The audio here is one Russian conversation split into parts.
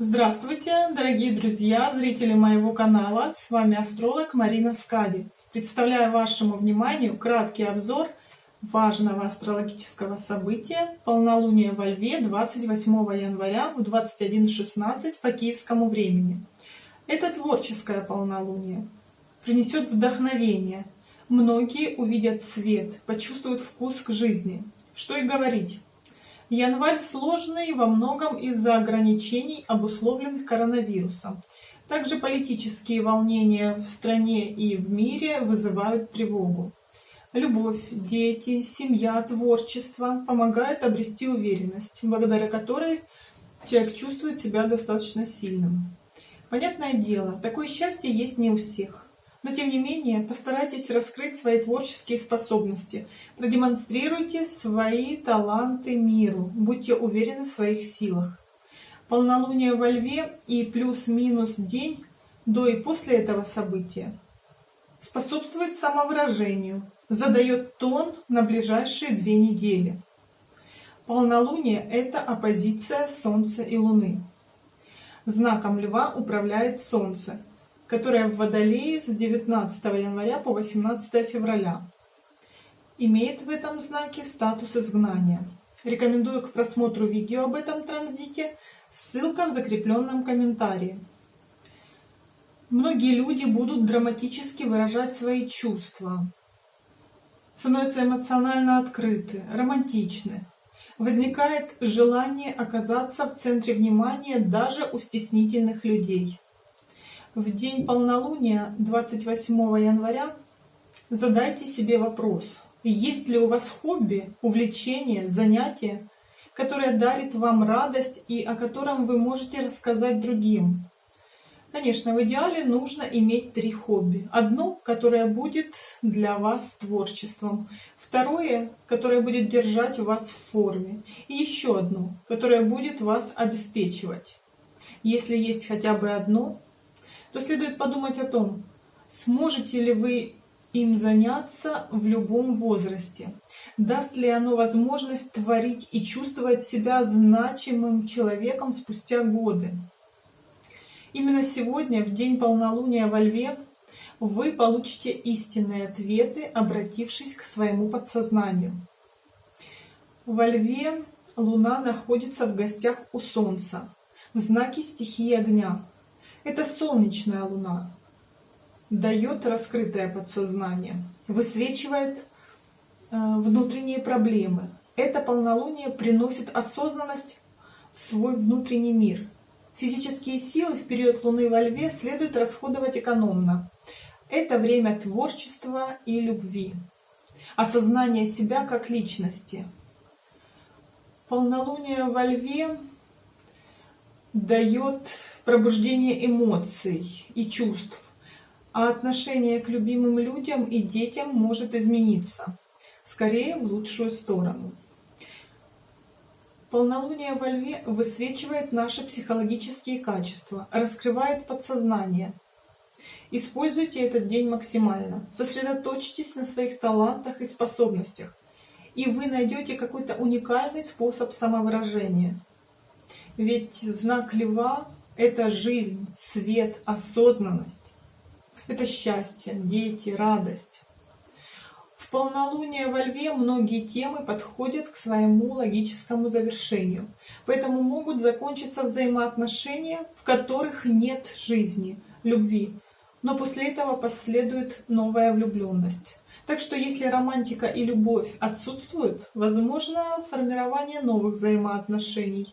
Здравствуйте, дорогие друзья, зрители моего канала. С вами астролог Марина Скади. Представляю вашему вниманию краткий обзор важного астрологического события полнолуние во Льве 28 января в 21.16 по киевскому времени. Это творческое полнолуние. Принесет вдохновение. Многие увидят свет, почувствуют вкус к жизни. Что и говорить. Январь сложный во многом из-за ограничений, обусловленных коронавирусом. Также политические волнения в стране и в мире вызывают тревогу. Любовь, дети, семья, творчество помогают обрести уверенность, благодаря которой человек чувствует себя достаточно сильным. Понятное дело, такое счастье есть не у всех. Но тем не менее, постарайтесь раскрыть свои творческие способности, продемонстрируйте свои таланты миру, будьте уверены в своих силах. Полнолуние во Льве и плюс-минус день до и после этого события способствует самовыражению, задает тон на ближайшие две недели. Полнолуние – это оппозиция Солнца и Луны. Знаком Льва управляет Солнце, которая в Водолее с 19 января по 18 февраля. Имеет в этом знаке статус изгнания. Рекомендую к просмотру видео об этом транзите, ссылка в закрепленном комментарии. Многие люди будут драматически выражать свои чувства, становятся эмоционально открыты, романтичны. Возникает желание оказаться в центре внимания даже у стеснительных людей. В день полнолуния 28 января задайте себе вопрос, есть ли у вас хобби, увлечение, занятие, которое дарит вам радость и о котором вы можете рассказать другим. Конечно, в идеале нужно иметь три хобби. Одно, которое будет для вас творчеством. Второе, которое будет держать вас в форме. И еще одно, которое будет вас обеспечивать. Если есть хотя бы одно, то следует подумать о том, сможете ли вы им заняться в любом возрасте. Даст ли оно возможность творить и чувствовать себя значимым человеком спустя годы. Именно сегодня, в день полнолуния во Льве, вы получите истинные ответы, обратившись к своему подсознанию. Во Льве Луна находится в гостях у Солнца, в знаке стихии огня. Это солнечная луна. Дает раскрытое подсознание, высвечивает э, внутренние проблемы. Это полнолуние приносит осознанность в свой внутренний мир. Физические силы в период Луны во Льве следует расходовать экономно. Это время творчества и любви, осознание себя как личности. Полнолуние во Льве дает пробуждение эмоций и чувств, а отношение к любимым людям и детям может измениться, скорее в лучшую сторону. Полнолуние во Льве высвечивает наши психологические качества, раскрывает подсознание. Используйте этот день максимально, сосредоточьтесь на своих талантах и способностях, и вы найдете какой-то уникальный способ самовыражения. Ведь знак льва – это жизнь, свет, осознанность. Это счастье, дети, радость. В полнолуние во льве многие темы подходят к своему логическому завершению, поэтому могут закончиться взаимоотношения, в которых нет жизни, любви, но после этого последует новая влюбленность. Так что если романтика и любовь отсутствуют, возможно формирование новых взаимоотношений,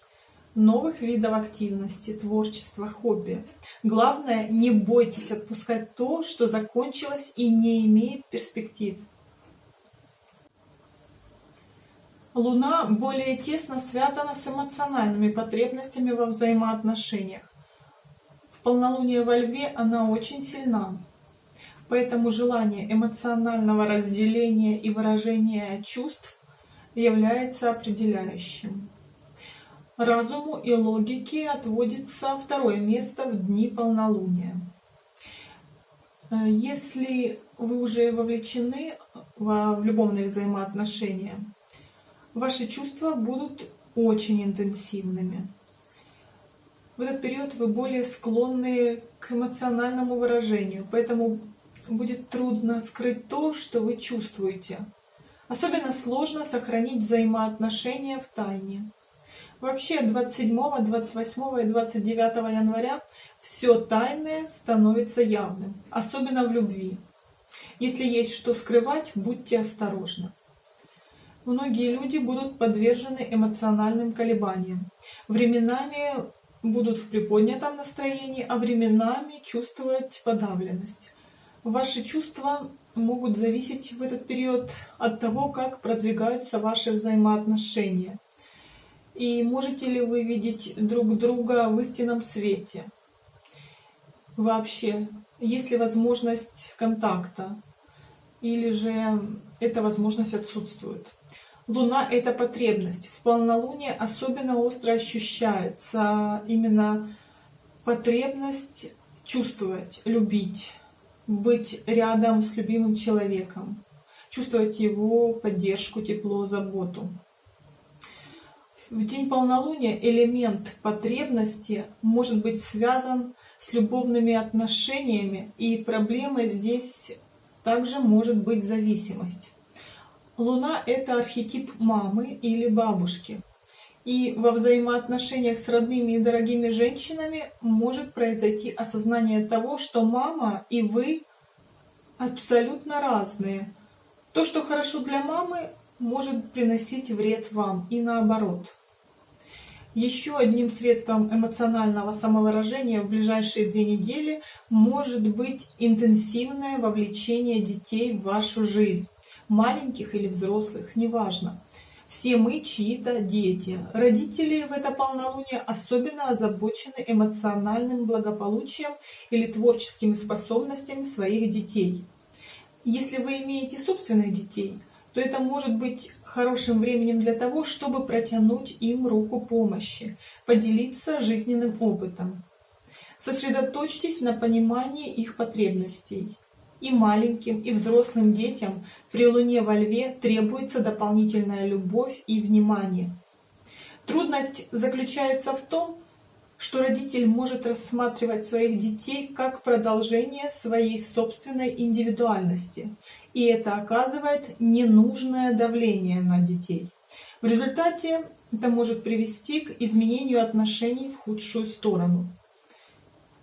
новых видов активности, творчества, хобби. Главное, не бойтесь отпускать то, что закончилось и не имеет перспектив. Луна более тесно связана с эмоциональными потребностями во взаимоотношениях. В полнолуние во Льве она очень сильна. Поэтому желание эмоционального разделения и выражения чувств является определяющим. Разуму и логике отводится второе место в дни полнолуния. Если вы уже вовлечены в любовные взаимоотношения, ваши чувства будут очень интенсивными. В этот период вы более склонны к эмоциональному выражению, поэтому будет трудно скрыть то, что вы чувствуете. Особенно сложно сохранить взаимоотношения в тайне. Вообще 27, 28 и 29 января все тайное становится явным, особенно в любви. Если есть что скрывать, будьте осторожны. Многие люди будут подвержены эмоциональным колебаниям. Временами будут в приподнятом настроении, а временами чувствовать подавленность. Ваши чувства могут зависеть в этот период от того, как продвигаются ваши взаимоотношения. И можете ли вы видеть друг друга в истинном свете? Вообще, есть ли возможность контакта? Или же эта возможность отсутствует? Луна — это потребность. В полнолуние особенно остро ощущается именно потребность чувствовать, любить, быть рядом с любимым человеком, чувствовать его поддержку, тепло, заботу. В день полнолуния элемент потребности может быть связан с любовными отношениями, и проблемой здесь также может быть зависимость. Луна — это архетип мамы или бабушки. И во взаимоотношениях с родными и дорогими женщинами может произойти осознание того, что мама и вы абсолютно разные. То, что хорошо для мамы, может приносить вред вам и наоборот. Еще одним средством эмоционального самовыражения в ближайшие две недели может быть интенсивное вовлечение детей в вашу жизнь маленьких или взрослых, неважно. Все мы чьи-то дети. Родители в это полнолуние особенно озабочены эмоциональным благополучием или творческими способностями своих детей. Если вы имеете собственных детей, то это может быть хорошим временем для того, чтобы протянуть им руку помощи, поделиться жизненным опытом. Сосредоточьтесь на понимании их потребностей и маленьким, и взрослым детям при Луне во Льве требуется дополнительная любовь и внимание. Трудность заключается в том, что родитель может рассматривать своих детей как продолжение своей собственной индивидуальности, и это оказывает ненужное давление на детей. В результате это может привести к изменению отношений в худшую сторону.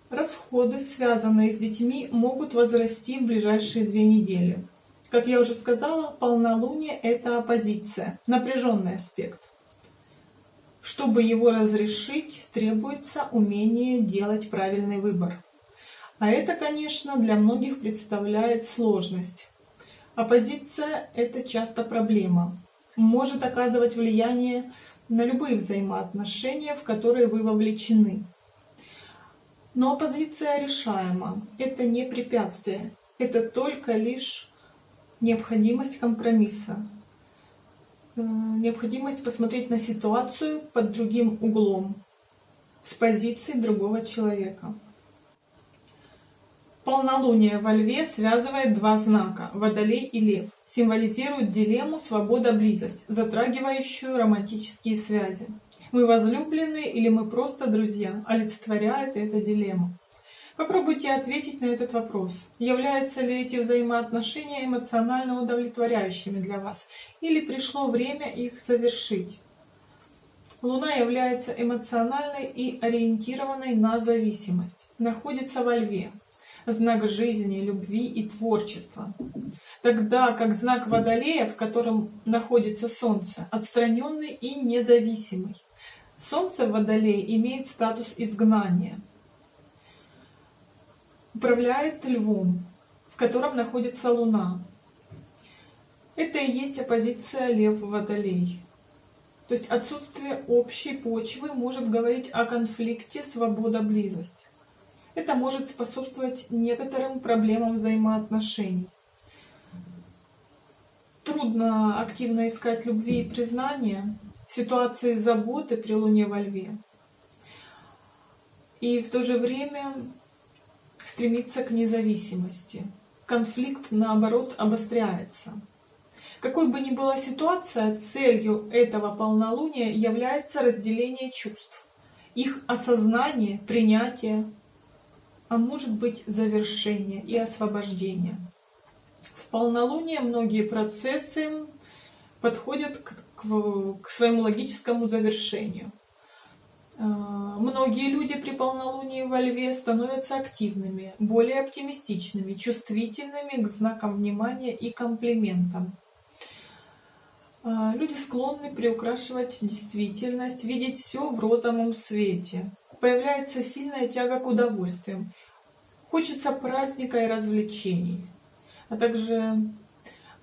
Расходы, связанные с детьми, могут возрасти в ближайшие две недели. Как я уже сказала, полнолуние – это оппозиция, напряженный аспект. Чтобы его разрешить, требуется умение делать правильный выбор. А это, конечно, для многих представляет сложность. Оппозиция – это часто проблема. Может оказывать влияние на любые взаимоотношения, в которые вы вовлечены. Но оппозиция решаема. Это не препятствие. Это только лишь необходимость компромисса. Э, необходимость посмотреть на ситуацию под другим углом, с позиции другого человека. Полнолуние во Льве связывает два знака – Водолей и Лев. Символизирует дилемму «свобода-близость», затрагивающую романтические связи мы возлюблены или мы просто друзья, олицетворяет эта дилемма. Попробуйте ответить на этот вопрос. Являются ли эти взаимоотношения эмоционально удовлетворяющими для вас? Или пришло время их совершить? Луна является эмоциональной и ориентированной на зависимость. Находится во льве. Знак жизни, любви и творчества. Тогда как знак Водолея, в котором находится Солнце, отстраненный и независимый. Солнце в Водолее имеет статус изгнания. Управляет львом, в котором находится Луна. Это и есть оппозиция Лев-Водолей. То есть отсутствие общей почвы может говорить о конфликте свобода-близость. Это может способствовать некоторым проблемам взаимоотношений. Трудно активно искать любви и признания, ситуации заботы при Луне во Льве. И в то же время стремиться к независимости. Конфликт, наоборот, обостряется. Какой бы ни была ситуация, целью этого полнолуния является разделение чувств. их осознание, принятие, а может быть завершение и освобождение. В полнолуние многие процессы подходят к, к, к своему логическому завершению. А, многие люди при полнолунии во льве становятся активными, более оптимистичными, чувствительными к знакам внимания и комплиментам. А, люди склонны приукрашивать действительность, видеть все в розовом свете. Появляется сильная тяга к удовольствиям. Хочется праздника и развлечений. А также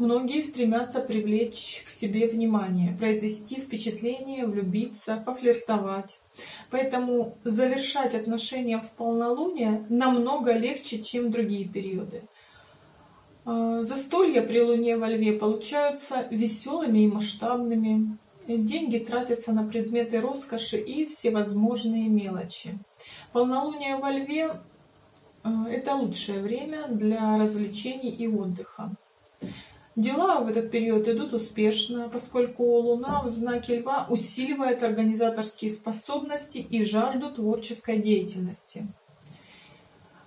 многие стремятся привлечь к себе внимание, произвести впечатление, влюбиться, пофлиртовать. Поэтому завершать отношения в полнолуние намного легче, чем другие периоды. А, застолья при Луне во Льве получаются веселыми и масштабными. Деньги тратятся на предметы роскоши и всевозможные мелочи. Полнолуние во Льве а, – это лучшее время для развлечений и отдыха. Дела в этот период идут успешно, поскольку Луна в знаке Льва усиливает организаторские способности и жажду творческой деятельности.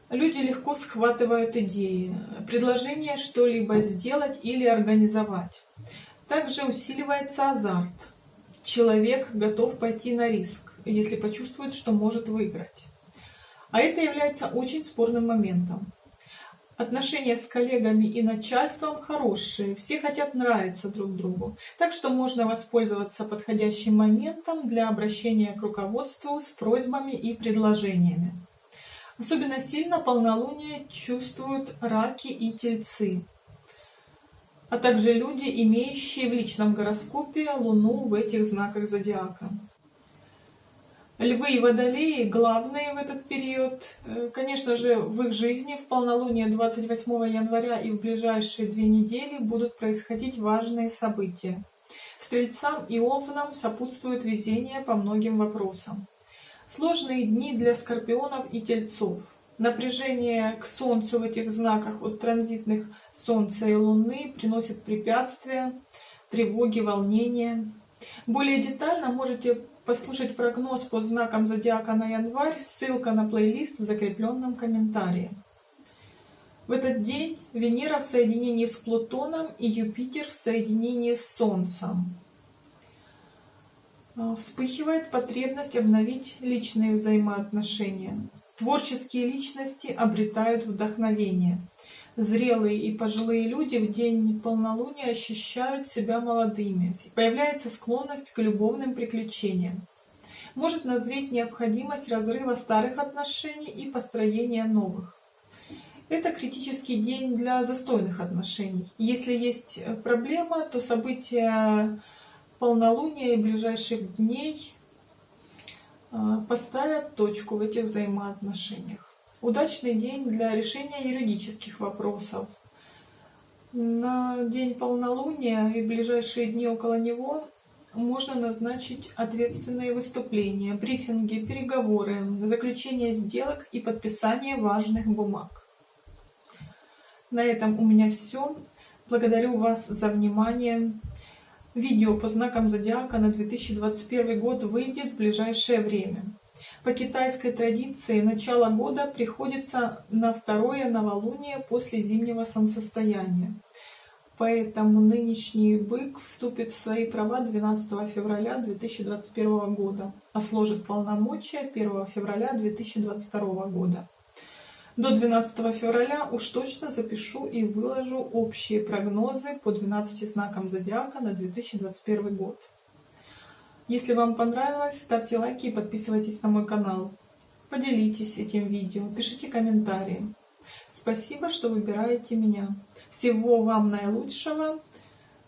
Люди легко схватывают идеи, предложение что-либо сделать или организовать. Также усиливается азарт. Человек готов пойти на риск, если почувствует, что может выиграть. А это является очень спорным моментом. Отношения с коллегами и начальством хорошие, все хотят нравиться друг другу. Так что можно воспользоваться подходящим моментом для обращения к руководству с просьбами и предложениями. Особенно сильно полнолуние чувствуют раки и тельцы, а также люди, имеющие в личном гороскопе Луну в этих знаках зодиака. Львы и водолеи главные в этот период. Э, конечно же, в их жизни в полнолуние 28 января и в ближайшие две недели будут происходить важные события. Стрельцам и овнам сопутствует везение по многим вопросам. Сложные дни для скорпионов и тельцов. Напряжение к Солнцу в этих знаках от транзитных Солнца и Луны приносит препятствия, тревоги, волнения. Более детально можете послушать прогноз по знакам зодиака на январь, ссылка на плейлист в закрепленном комментарии. В этот день Венера в соединении с Плутоном и Юпитер в соединении с Солнцем. А, вспыхивает потребность обновить личные взаимоотношения. Творческие личности обретают вдохновение. Зрелые и пожилые люди в день полнолуния ощущают себя молодыми. Появляется склонность к любовным приключениям. Может назреть необходимость разрыва старых отношений и построения новых. Это критический день для застойных отношений. Если есть проблема, то события полнолуния и ближайших дней а, поставят точку в этих взаимоотношениях. Удачный день для решения юридических вопросов. На день полнолуния и ближайшие дни около него можно назначить ответственные выступления, брифинги, переговоры, заключение сделок и подписание важных бумаг. На этом у меня все. Благодарю вас за внимание. Видео по знакам зодиака на 2021 год выйдет в ближайшее время. По китайской традиции начало года приходится на второе новолуние после зимнего солнцестояния. Поэтому нынешний бык вступит в свои права 12 февраля 2021 года, а сложит полномочия 1 февраля 2022 года. До 12 февраля уж точно запишу и выложу общие прогнозы по 12 знакам зодиака на 2021 год. Если вам понравилось, ставьте лайки и подписывайтесь на мой канал. Поделитесь этим видео, пишите комментарии. Спасибо, что выбираете меня. Всего вам наилучшего.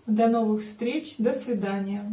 До новых встреч. До свидания.